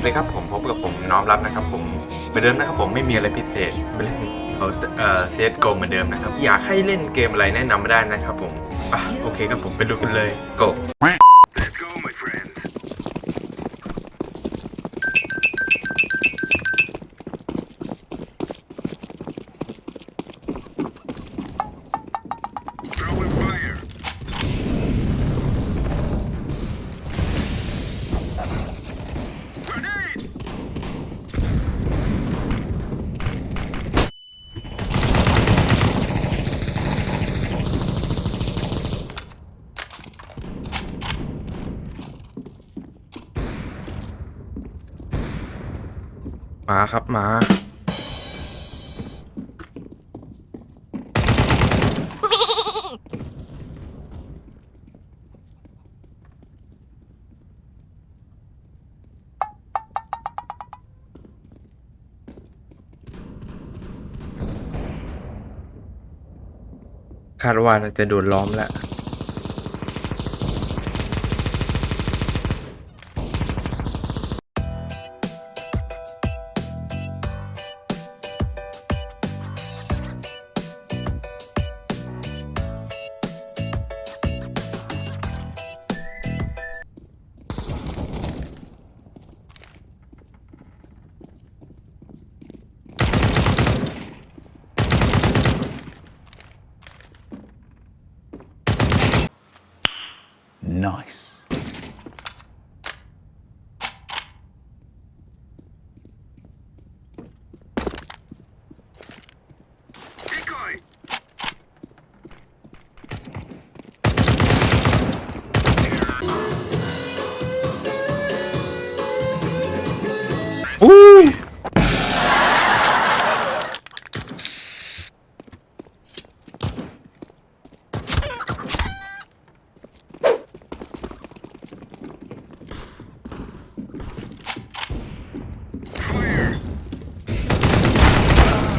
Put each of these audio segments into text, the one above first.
วัสดีครับผมพบกับผมน้อมรับนะครับผมเหมือนเดิมนะครับผมไม่มีอะไรพิเศษไปเล่นเขาเอ่อเซตโกเหมือนเดิมนะครับอยากให้เล่นเกมอะไรแนะนำมาได้นะครับผมอะโอเคครับผมไปดูกันเลยโก มาครับมา คาดว่าน่าจะโดนล้อมแล้ว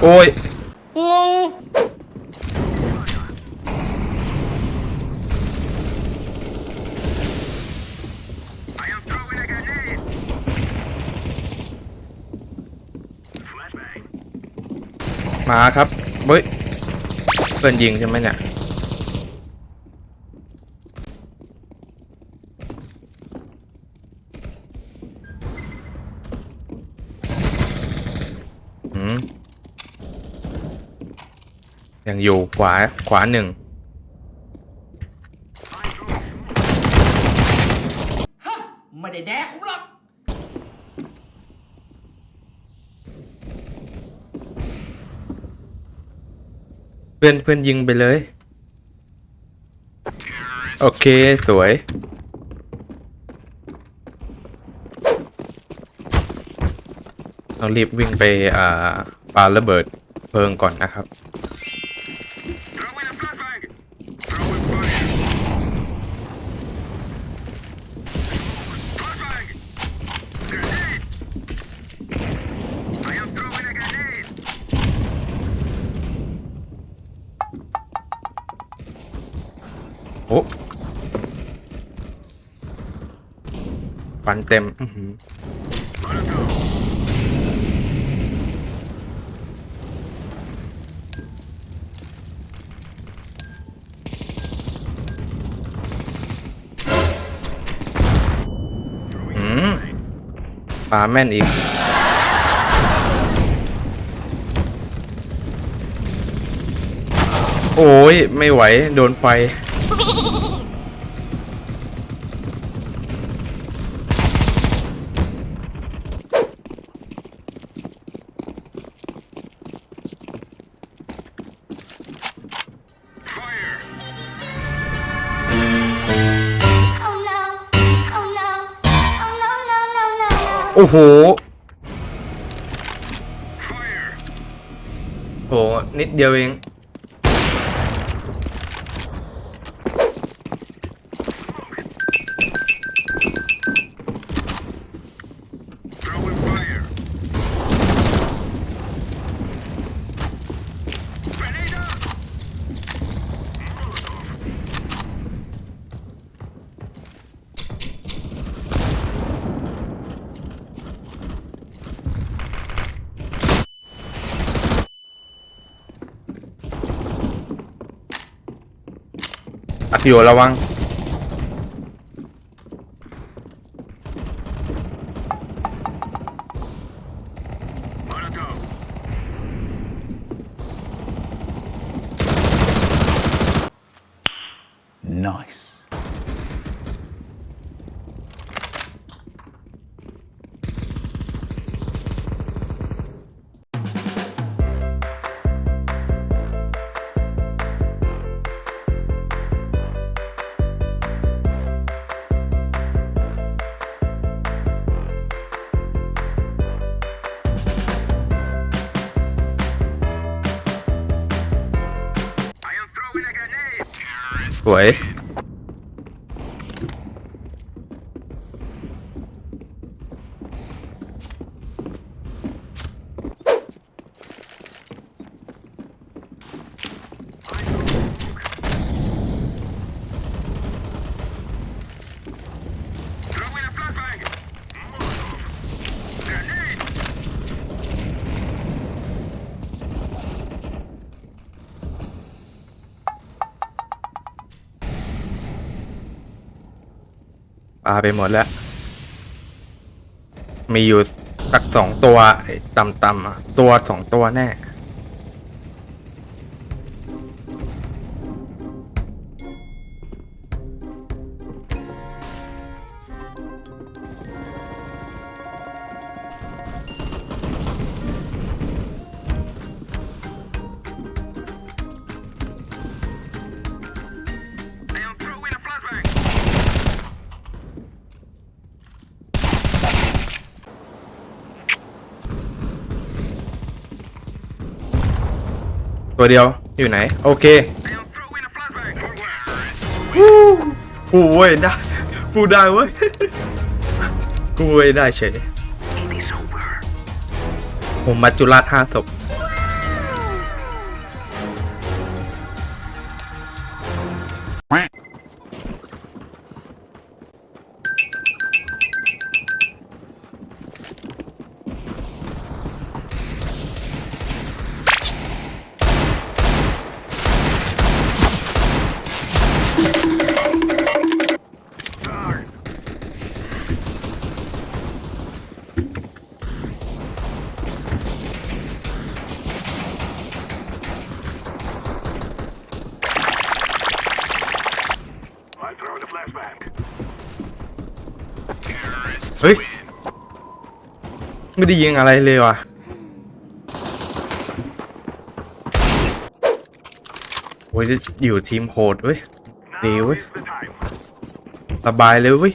โอ้ยมาครับเฮ้ยเพื่นยิงใช่ไหมเนี่ย ยังอยู่ขวาขวาหนึ่งไม่ได้แดกผมหรอกเพื่อนเพื่อนยิงไปเลย โอเคสวยต้องรีบวิ่งไปอ่าปาระเบิดเพลิงก่อนนะครับ ฟันเต็มอื้อหือ Molotov. อืมปลาแม่นอีกโอ้ย ไม่ไหว โดนไฟ อ้โห Fire. โหนิดเดียวเอง Activo la van. สาไปหมดแล้ว มีอยู่สักสองตัวต่ำๆตัวสองตัวแน่ ตัวเดียวอยู่ไหน โอเค I am throwing a flashbang. Forward. กูเว้ยได้กูได้เว้ยกูเว้ยได้เฉย It is over. ผมมัจจุราชห้าศพ เฮ้ย ไม่ได้ยิงอะไรเลยว่ะ โอ้ยอยู่ทีมโหดเว้ยดีเว้ย สบายเลยเว้ย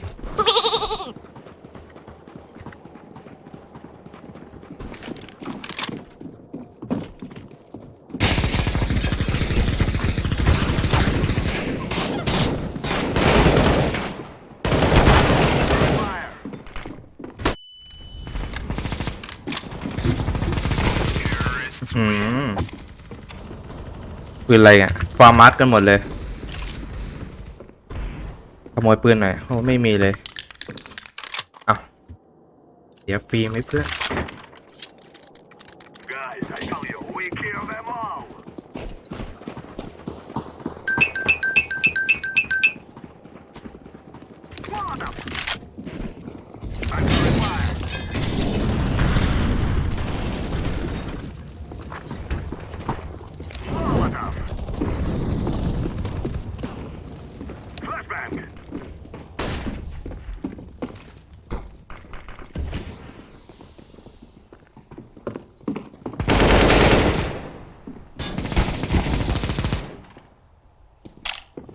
อืมปืนอะไรอะฟาร์มัสกันหมดเลย ขโมยปืนหน่อยโอ้ไม่มีเลย เอาเดี๋ยวฟรีไหมเพื่อน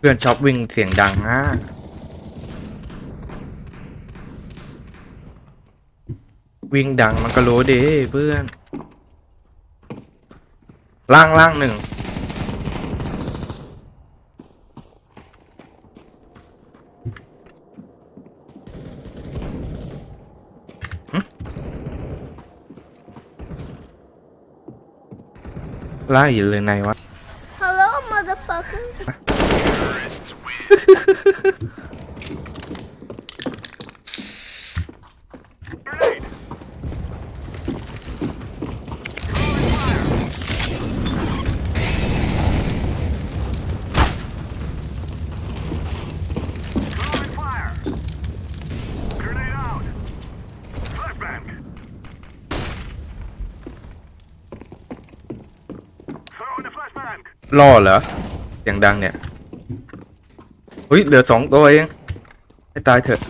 พื่อนชอบวิ่งเสียงดังอะวิ่งดังมันก็รู้ดิเพื่อน ล่างล่างหนึ่ง ล่างอยู่เลยไหนวะ ล่อเหรอเสียงดังเนี่ยเฮ้ยเหลือสองตัวเองให้ตายเถอะ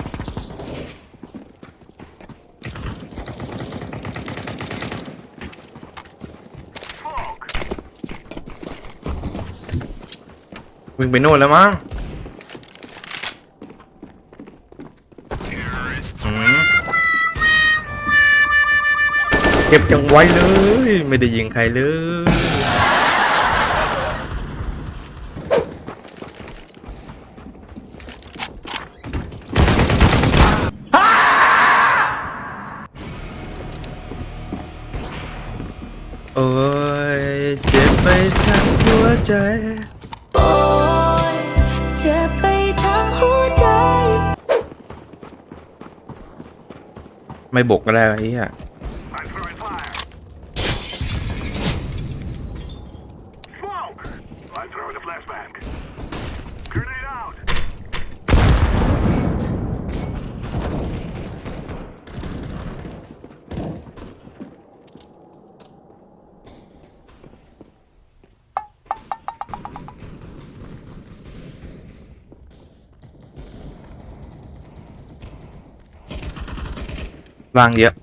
วิ่งไปโน่นแล้วมั้งเก็บจังไว้เลย ไม่ได้ยิงใครเลย ไม่บกก็ได้ไอ้เหี้ย วางเยอะ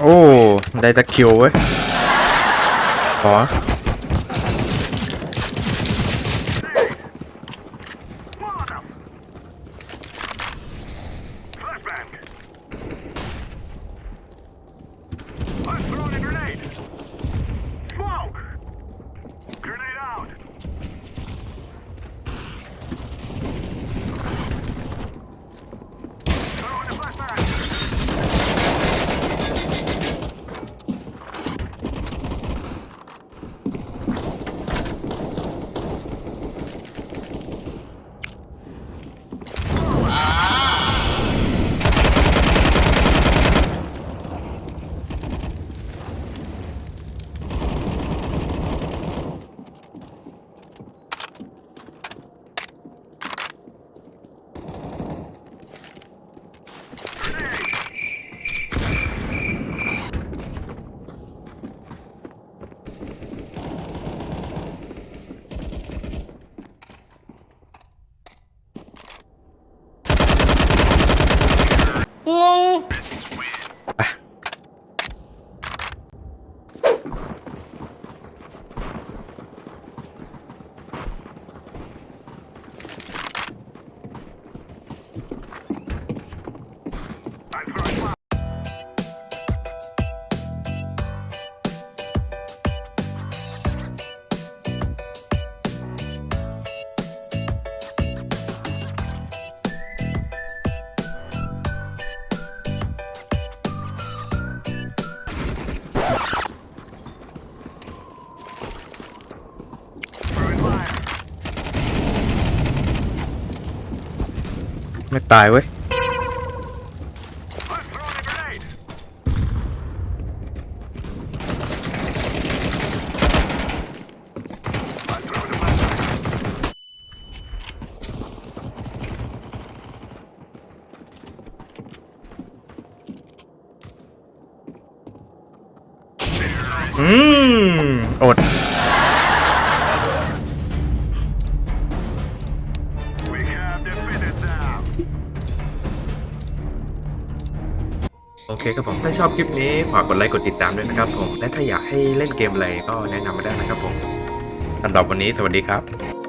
โไม่ตายเว้ยอืม อด ครับผมถ้าชอบคลิปนี้ฝากกดไลค์กดติดตามด้วยนะครับผมและถ้าอยากให้เล่นเกมอะไรก็แนะนำมาได้นะครับผมสำหรับวันนี้สวัสดีครับ